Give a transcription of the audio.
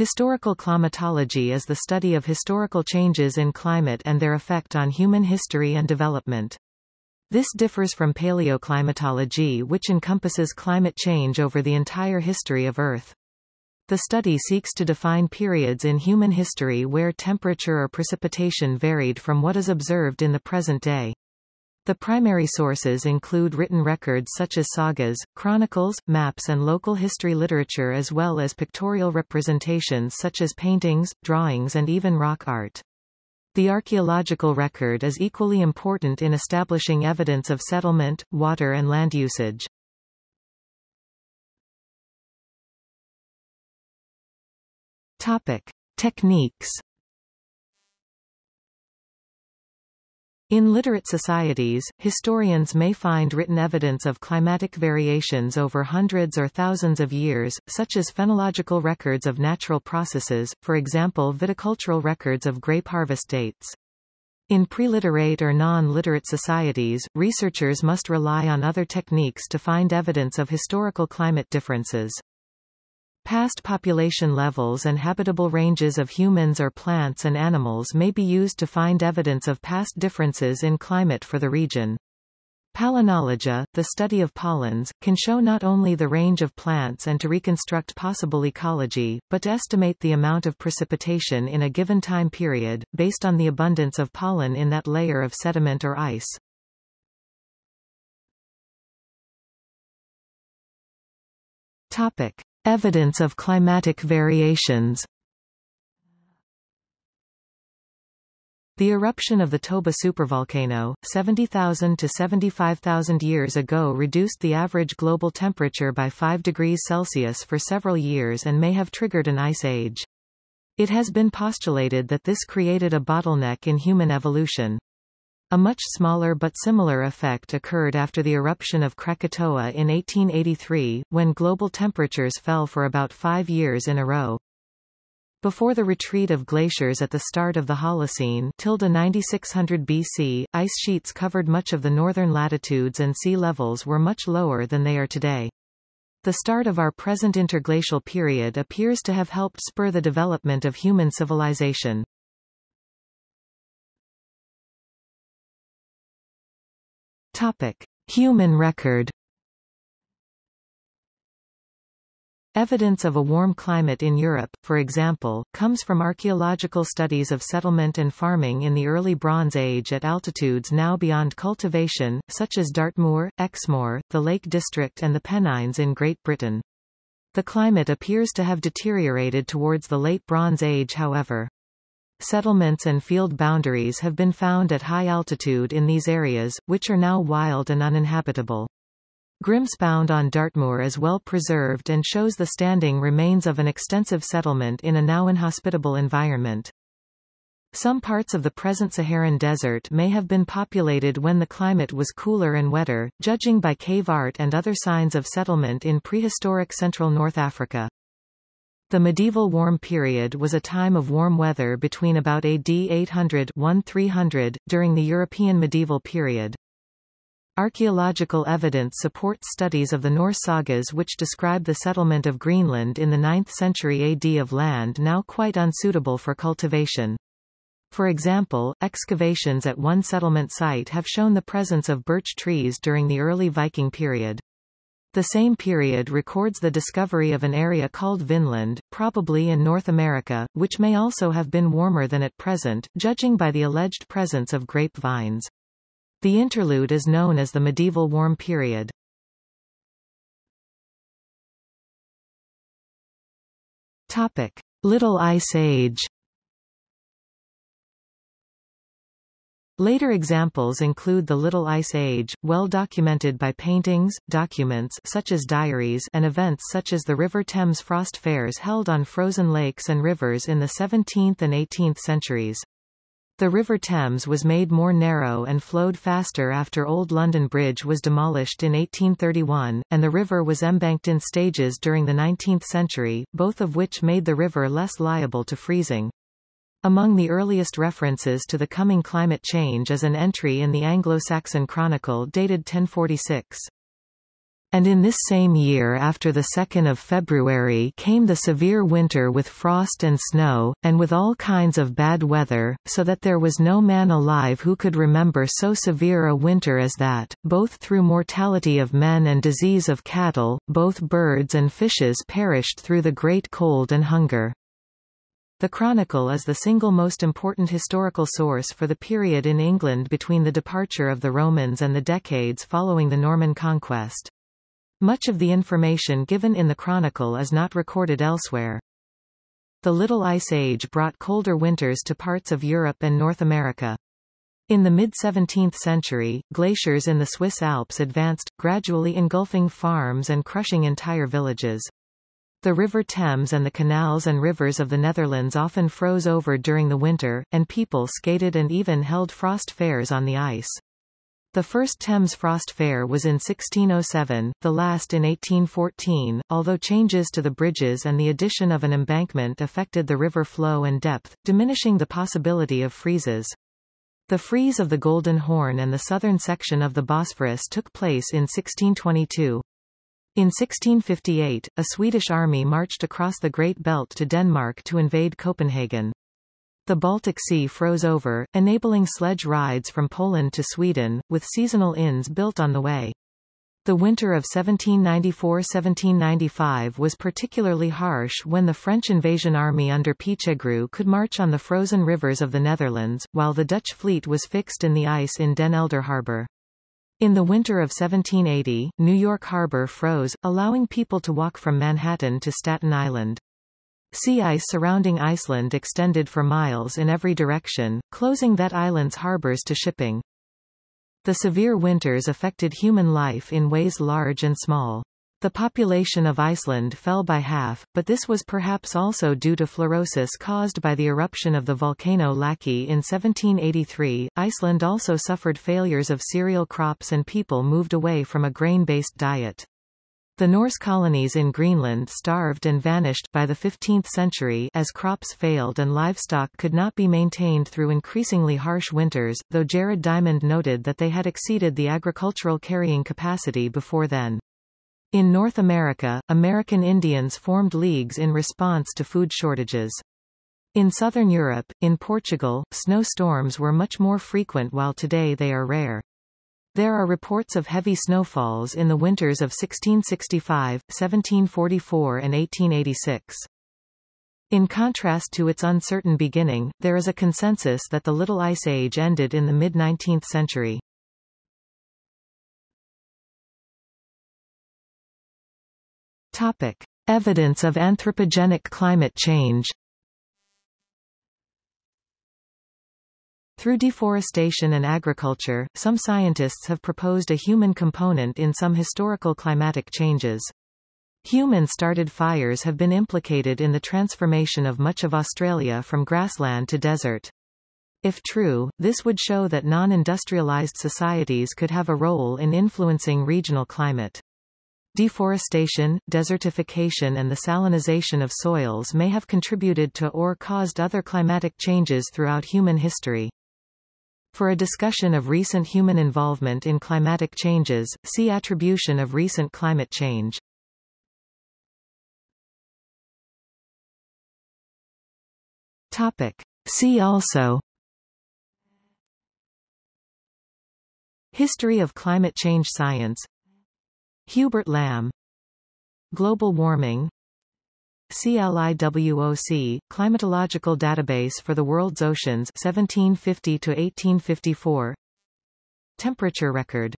Historical climatology is the study of historical changes in climate and their effect on human history and development. This differs from paleoclimatology which encompasses climate change over the entire history of Earth. The study seeks to define periods in human history where temperature or precipitation varied from what is observed in the present day. The primary sources include written records such as sagas, chronicles, maps and local history literature as well as pictorial representations such as paintings, drawings and even rock art. The archaeological record is equally important in establishing evidence of settlement, water and land usage. Topic. Techniques In literate societies, historians may find written evidence of climatic variations over hundreds or thousands of years, such as phenological records of natural processes, for example viticultural records of grape harvest dates. In preliterate or non-literate societies, researchers must rely on other techniques to find evidence of historical climate differences. Past population levels and habitable ranges of humans or plants and animals may be used to find evidence of past differences in climate for the region. Palynology, the study of pollens, can show not only the range of plants and to reconstruct possible ecology, but to estimate the amount of precipitation in a given time period, based on the abundance of pollen in that layer of sediment or ice. Topic. Evidence of climatic variations The eruption of the Toba supervolcano, 70,000 to 75,000 years ago reduced the average global temperature by 5 degrees Celsius for several years and may have triggered an ice age. It has been postulated that this created a bottleneck in human evolution. A much smaller but similar effect occurred after the eruption of Krakatoa in 1883, when global temperatures fell for about five years in a row. Before the retreat of glaciers at the start of the Holocene tilde 9600 BC, ice sheets covered much of the northern latitudes and sea levels were much lower than they are today. The start of our present interglacial period appears to have helped spur the development of human civilization. Topic. Human record Evidence of a warm climate in Europe, for example, comes from archaeological studies of settlement and farming in the early Bronze Age at altitudes now beyond cultivation, such as Dartmoor, Exmoor, the Lake District and the Pennines in Great Britain. The climate appears to have deteriorated towards the Late Bronze Age however. Settlements and field boundaries have been found at high altitude in these areas, which are now wild and uninhabitable. Grimspound on Dartmoor is well preserved and shows the standing remains of an extensive settlement in a now inhospitable environment. Some parts of the present Saharan desert may have been populated when the climate was cooler and wetter, judging by cave art and other signs of settlement in prehistoric central North Africa. The medieval warm period was a time of warm weather between about AD 800-1300, during the European medieval period. Archaeological evidence supports studies of the Norse sagas which describe the settlement of Greenland in the 9th century AD of land now quite unsuitable for cultivation. For example, excavations at one settlement site have shown the presence of birch trees during the early Viking period. The same period records the discovery of an area called Vinland, probably in North America, which may also have been warmer than at present, judging by the alleged presence of grape vines. The interlude is known as the medieval warm period. Topic. Little Ice Age Later examples include the Little Ice Age, well documented by paintings, documents such as diaries and events such as the River Thames Frost Fairs held on frozen lakes and rivers in the 17th and 18th centuries. The River Thames was made more narrow and flowed faster after Old London Bridge was demolished in 1831, and the river was embanked in stages during the 19th century, both of which made the river less liable to freezing. Among the earliest references to the coming climate change is an entry in the Anglo-Saxon Chronicle dated 1046. And in this same year after the 2nd of February came the severe winter with frost and snow, and with all kinds of bad weather, so that there was no man alive who could remember so severe a winter as that, both through mortality of men and disease of cattle, both birds and fishes perished through the great cold and hunger. The Chronicle is the single most important historical source for the period in England between the departure of the Romans and the decades following the Norman conquest. Much of the information given in the Chronicle is not recorded elsewhere. The Little Ice Age brought colder winters to parts of Europe and North America. In the mid-17th century, glaciers in the Swiss Alps advanced, gradually engulfing farms and crushing entire villages. The River Thames and the canals and rivers of the Netherlands often froze over during the winter, and people skated and even held frost fairs on the ice. The first Thames Frost Fair was in 1607, the last in 1814, although changes to the bridges and the addition of an embankment affected the river flow and depth, diminishing the possibility of freezes. The freeze of the Golden Horn and the southern section of the Bosphorus took place in 1622. In 1658, a Swedish army marched across the Great Belt to Denmark to invade Copenhagen. The Baltic Sea froze over, enabling sledge rides from Poland to Sweden, with seasonal inns built on the way. The winter of 1794–1795 was particularly harsh when the French invasion army under Pichegru could march on the frozen rivers of the Netherlands, while the Dutch fleet was fixed in the ice in Den Helder Harbor. In the winter of 1780, New York Harbor froze, allowing people to walk from Manhattan to Staten Island. Sea ice surrounding Iceland extended for miles in every direction, closing that island's harbors to shipping. The severe winters affected human life in ways large and small. The population of Iceland fell by half, but this was perhaps also due to fluorosis caused by the eruption of the volcano Laki in 1783. Iceland also suffered failures of cereal crops and people moved away from a grain-based diet. The Norse colonies in Greenland starved and vanished by the 15th century as crops failed and livestock could not be maintained through increasingly harsh winters, though Jared Diamond noted that they had exceeded the agricultural carrying capacity before then. In North America, American Indians formed leagues in response to food shortages. In southern Europe, in Portugal, snowstorms were much more frequent while today they are rare. There are reports of heavy snowfalls in the winters of 1665, 1744 and 1886. In contrast to its uncertain beginning, there is a consensus that the Little Ice Age ended in the mid-19th century. Topic. Evidence of anthropogenic climate change Through deforestation and agriculture, some scientists have proposed a human component in some historical climatic changes. Human-started fires have been implicated in the transformation of much of Australia from grassland to desert. If true, this would show that non-industrialized societies could have a role in influencing regional climate. Deforestation, desertification and the salinization of soils may have contributed to or caused other climatic changes throughout human history. For a discussion of recent human involvement in climatic changes, see Attribution of recent climate change. Topic. See also History of climate change science Hubert Lamb Global warming. CLIWOC, Climatological Database for the World's Oceans 1750 to 1854 Temperature record